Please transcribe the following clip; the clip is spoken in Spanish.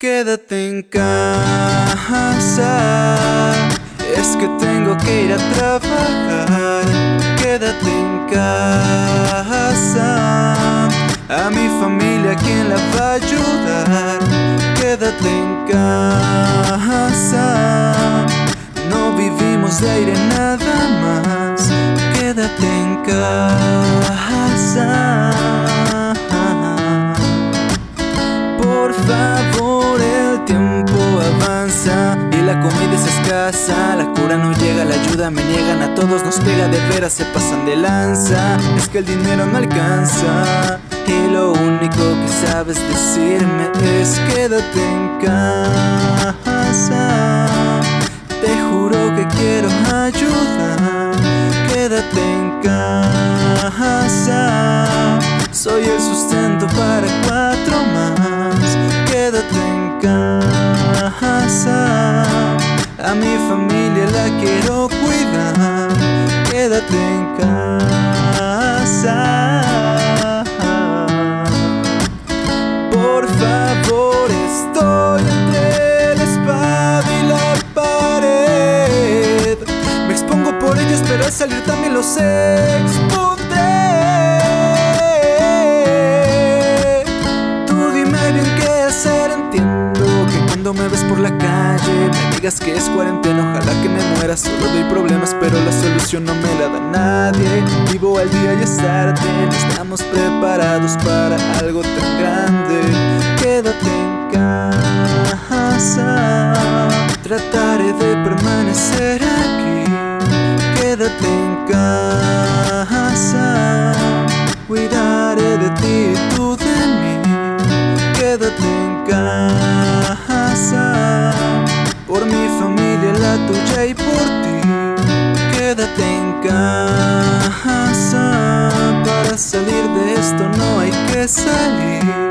Quédate en casa, es que tengo que ir a trabajar. Quédate en casa, a mi familia quién la va a ayudar. Quédate en casa, no vivimos de aire nada más. Quédate en casa. La comida es escasa. La cura no llega, la ayuda me niegan, a todos nos pega de veras, se pasan de lanza. Es que el dinero no alcanza. Y lo único que sabes decirme es quédate en casa. Te juro que quiero ayudar. Quédate en casa. Soy el sustento para A mi familia la quiero cuidar. Quédate en casa. Por favor, estoy entre la espada y la pared. Me expongo por ellos, pero al salir también los expondré. Tú dime bien qué hacer, entiendo cuando me ves por la calle me digas que es cuarentena, ojalá que me muera. Solo doy problemas, pero la solución no me la da nadie. Vivo al día y es tarde, no estamos preparados para algo tan grande. Quédate en casa, trataré de permanecer aquí. Quédate en casa, cuidaré de ti y tú de mí. Quédate en casa, en casa, para salir de esto no hay que salir.